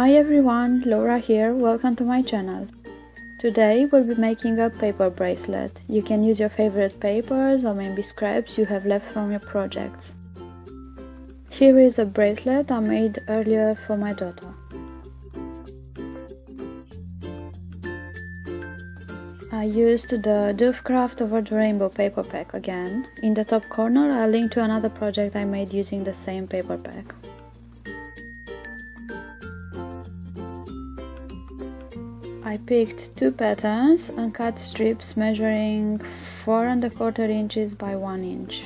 Hi everyone, Laura here, welcome to my channel. Today we'll be making a paper bracelet. You can use your favorite papers or maybe scraps you have left from your projects. Here is a bracelet I made earlier for my daughter. I used the Dovecraft Over the Rainbow paper pack again. In the top corner I'll link to another project I made using the same paper pack. I picked two patterns and cut strips measuring four and a quarter inches by one inch.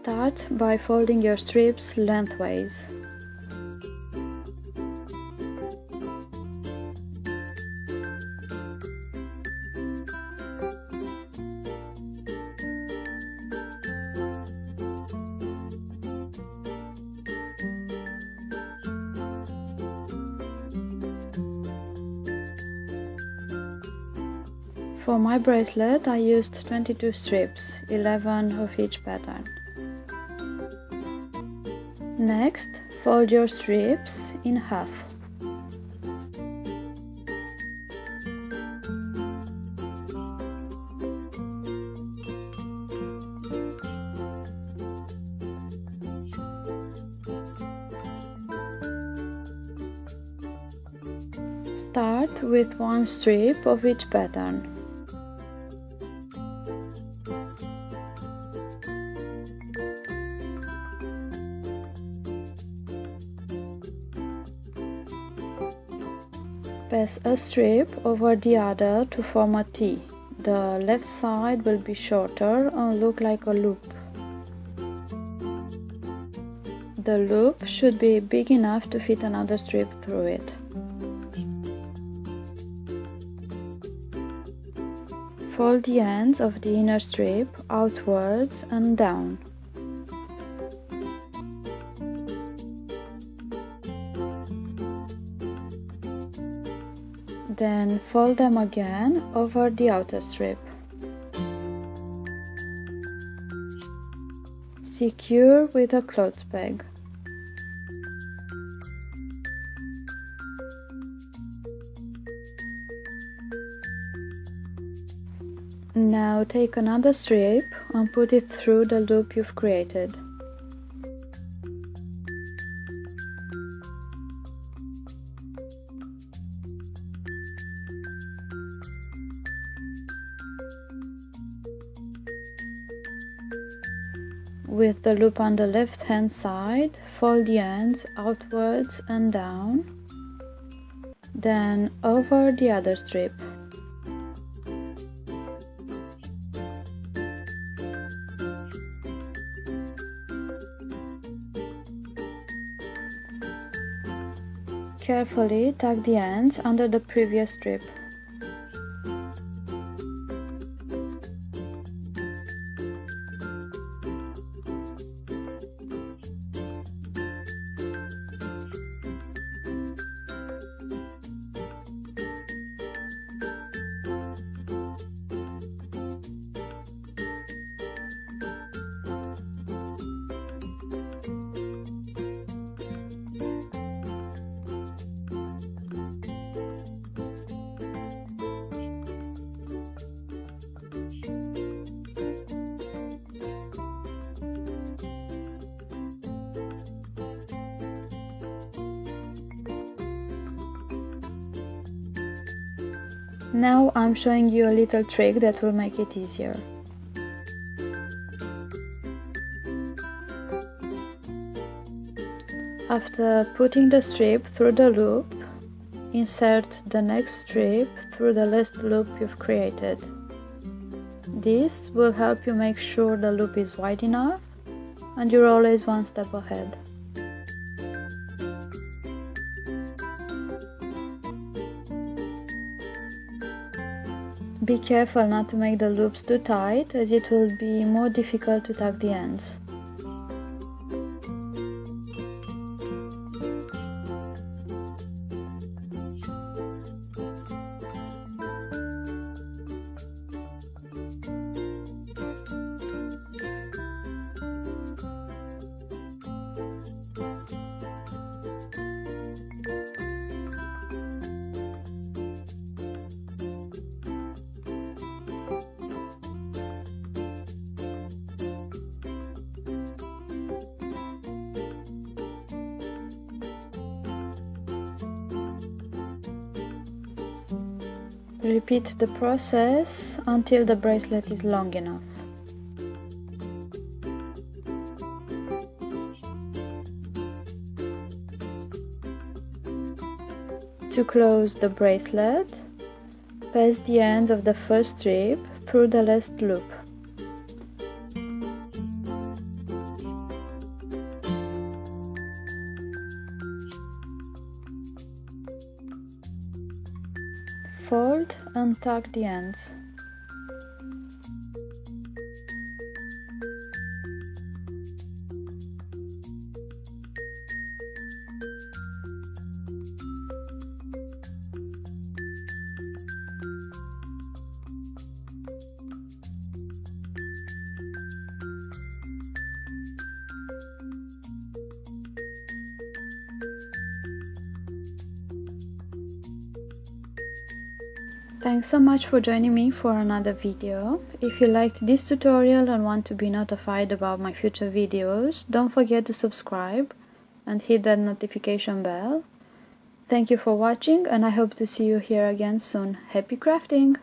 Start by folding your strips lengthways. For my bracelet I used 22 strips, 11 of each pattern. Next, fold your strips in half. Start with one strip of each pattern. Pass a strip over the other to form a T. The left side will be shorter and look like a loop. The loop should be big enough to fit another strip through it. Fold the ends of the inner strip outwards and down. Then fold them again over the outer strip. Secure with a clothes peg. Now take another strip and put it through the loop you've created. With the loop on the left hand side, fold the ends outwards and down, then over the other strip. Carefully tuck the ends under the previous strip. Now I'm showing you a little trick that will make it easier. After putting the strip through the loop, insert the next strip through the last loop you've created. This will help you make sure the loop is wide enough and you're always one step ahead. Be careful not to make the loops too tight as it will be more difficult to tuck the ends. Repeat the process until the bracelet is long enough. To close the bracelet, pass the ends of the first strip through the last loop. And tuck the ends. Thanks so much for joining me for another video. If you liked this tutorial and want to be notified about my future videos, don't forget to subscribe and hit that notification bell. Thank you for watching and I hope to see you here again soon. Happy crafting!